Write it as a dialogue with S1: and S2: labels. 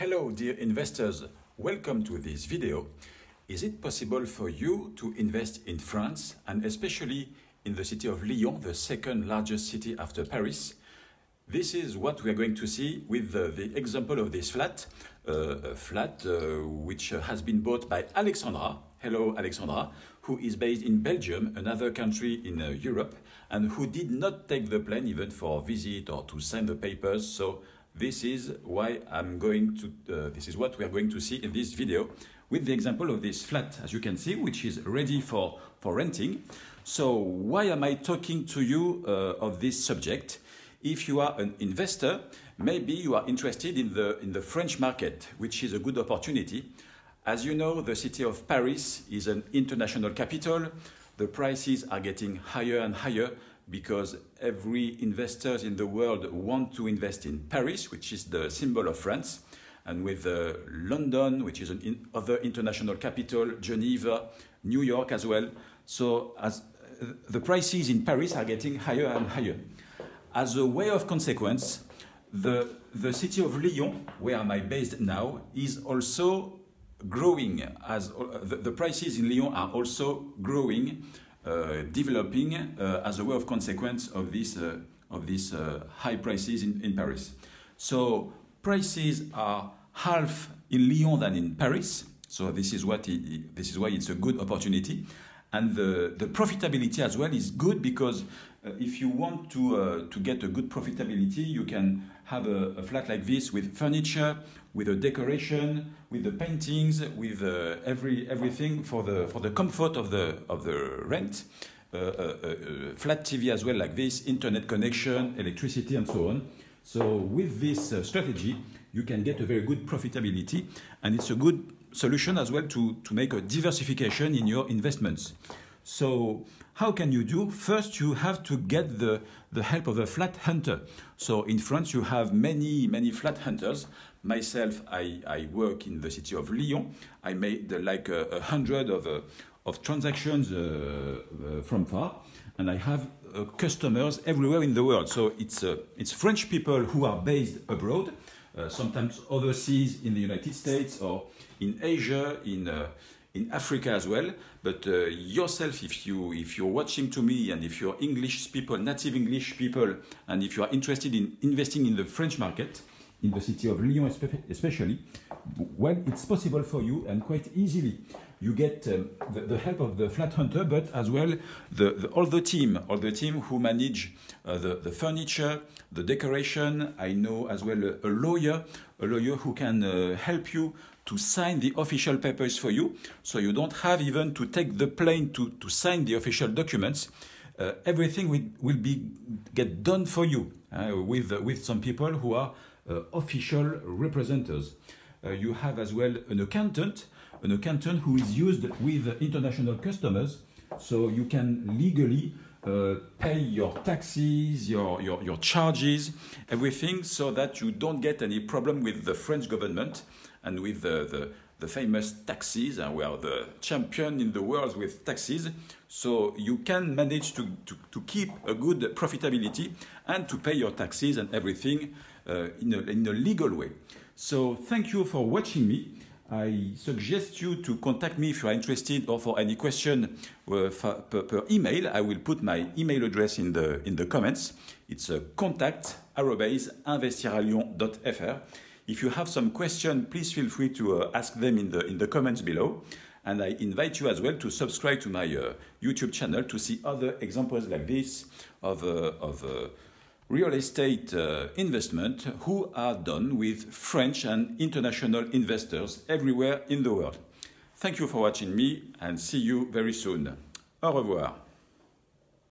S1: Hello dear investors, welcome to this video. Is it possible for you to invest in France and especially in the city of Lyon, the second largest city after Paris? This is what we are going to see with the, the example of this flat, uh, a flat uh, which has been bought by Alexandra. Hello Alexandra, who is based in Belgium, another country in uh, Europe, and who did not take the plane even for a visit or to sign the papers. So this is why I'm going to, uh, this is what we are going to see in this video with the example of this flat, as you can see, which is ready for, for renting. So why am I talking to you uh, of this subject? If you are an investor, maybe you are interested in the, in the French market, which is a good opportunity. As you know, the city of Paris is an international capital. The prices are getting higher and higher because every investors in the world want to invest in Paris, which is the symbol of France, and with uh, London, which is an in other international capital, Geneva, New York as well. So as uh, the prices in Paris are getting higher and higher. As a way of consequence, the, the city of Lyon, where I am based now, is also growing as uh, the, the prices in Lyon are also growing developing uh, as a way of consequence of this, uh, of these high prices in, in Paris. So prices are half in Lyon than in Paris. So this is, what it, this is why it's a good opportunity. And the, the profitability as well is good because uh, if you want to, uh, to get a good profitability, you can have a, a, flat like this with furniture, with a decoration, with the paintings, with uh, every, everything for the, for the comfort of the, of the rent. Uh, uh, uh, flat TV as well like this, internet connection, electricity and so on. So with this strategy, you can get a very good profitability and it's a good solution as well to, to make a diversification in your investments. So how can you do? First, you have to get the, the help of a flat hunter. So in France, you have many, many flat hunters. Myself, I, I work in the city of Lyon. I made uh, like a, a, hundred of, uh, of transactions uh, uh from far, and I have uh, customers everywhere in the world. So it's, uh, it's French people who are based abroad, sometimes overseas in the United States or in Asia, in in Africa as well. But uh, yourself, if you if you're watching to me and if you're English people, native English people, and if you are interested in investing in the French market, in the city of Lyon especially, well, it's possible for you and quite easily. You get um, the, the, help of the flat hunter, but as well the, the, all the team, all the team who manage uh, the, the furniture, the decoration. I know as well a, a lawyer, a lawyer who can uh, help you to sign the official papers for you. So you don't have even to take the plane to, to sign the official documents. Uh, everything will, will be get done for you uh, with, with some people who are official representatives. Uh, you have as well an accountant, an accountant who is used with international customers, so you can legally uh, pay your taxes, your, your, your charges, everything, so that you don't get any problem with the French government and with the, the, the famous taxes. And we are the champion in the world with taxes. So you can manage to, to, to keep a good profitability and to pay your taxes and everything uh, in, a, in a legal way. So thank you for watching me. I suggest you to contact me if you are interested or for any question uh, per, per, email. I will put my email address in the, in the comments. It's uh, contact investiralion.fr. If you have some question, please feel free to uh, ask them in the, in the comments below. And I invite you as well to subscribe to my uh, YouTube channel to see other examples like this of, uh, of uh, real estate uh, investment who are done with French and international investors everywhere in the world. Thank you for watching me and see you very soon. Au revoir.